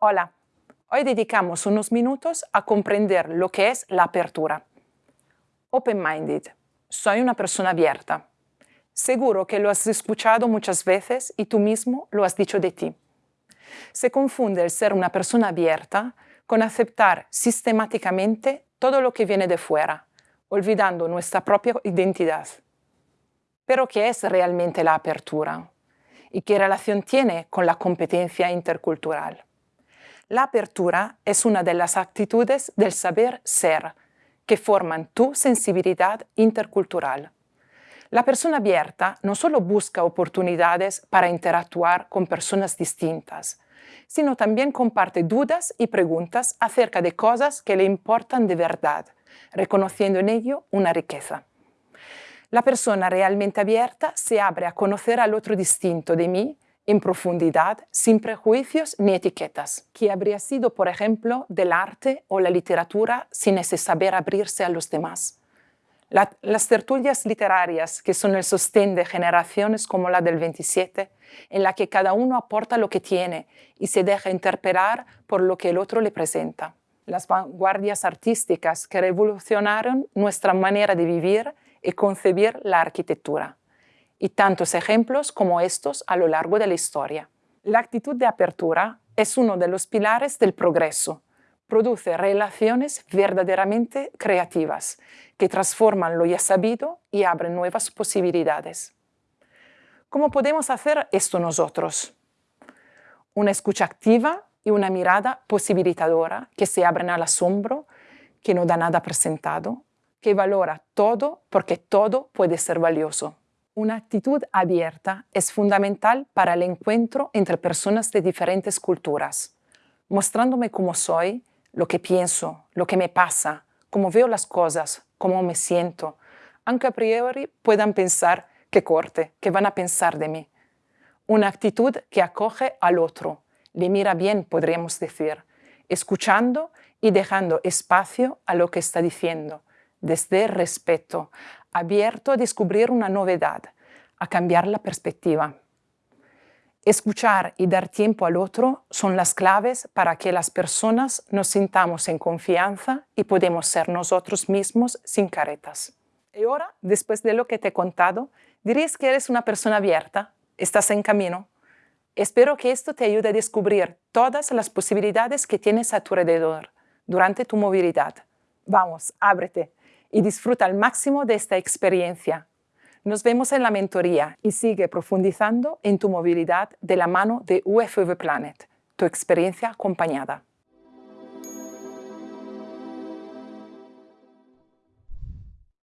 Hola, hoy dedicamos unos minutos a comprender lo que es la apertura. Open-minded, soy una persona abierta. Seguro que lo has escuchado muchas veces y tú mismo lo has dicho de ti. Se confunde el ser una persona abierta con aceptar sistemáticamente todo lo que viene de fuera, olvidando nuestra propia identidad. Pero ¿qué es realmente la apertura? ¿Y qué relación tiene con la competencia intercultural? La apertura es una de las actitudes del saber ser que forman tu sensibilidad intercultural. La persona abierta no solo busca oportunidades para interactuar con personas distintas, sino también comparte dudas y preguntas acerca de cosas que le importan de verdad, reconociendo en ello una riqueza. La persona realmente abierta se abre a conocer al otro distinto de mí en profundidad, sin prejuicios ni etiquetas, que habría sido, por ejemplo, del arte o la literatura sin ese saber abrirse a los demás. las tertulias literarias, que son el sostén de generaciones como la del 27, en la que cada uno aporta lo que tiene y se deja interpelar por lo que el otro le presenta. Las vanguardias artísticas que revolucionaron nuestra manera de vivir y concebir la arquitectura y tantos ejemplos como estos a lo largo de la historia. La actitud de apertura es uno de los pilares del progreso. Produce relaciones verdaderamente creativas que transforman lo ya sabido y abren nuevas posibilidades. ¿Cómo podemos hacer esto nosotros? Una escucha activa y una mirada posibilitadora que se abren al asombro, que no da nada presentado, que valora todo porque todo puede ser valioso. Una actitud abierta es fundamental para el encuentro entre personas de diferentes culturas, mostrándome cómo soy, lo que pienso, lo que me pasa, cómo veo las cosas, cómo me siento, aunque a priori puedan pensar que corte, que van a pensar de mí. Una actitud que acoge al otro, le mira bien, podríamos decir, escuchando y dejando espacio a lo que está diciendo, desde respeto, abierto a descubrir una novedad, a cambiar la perspectiva. Escuchar y dar tiempo al otro son las claves para que las personas nos sintamos en confianza y podemos ser nosotros mismos sin caretas. Y ahora, después de lo que te he contado, dirías que eres una persona abierta, estás en camino. Espero que esto te ayude a descubrir todas las posibilidades que tienes a tu alrededor durante tu movilidad. Vamos, ábrete y disfruta al máximo de esta experiencia. Nos vemos en la mentoría y sigue profundizando en tu movilidad de la mano de UFV Planet, tu experiencia acompañada.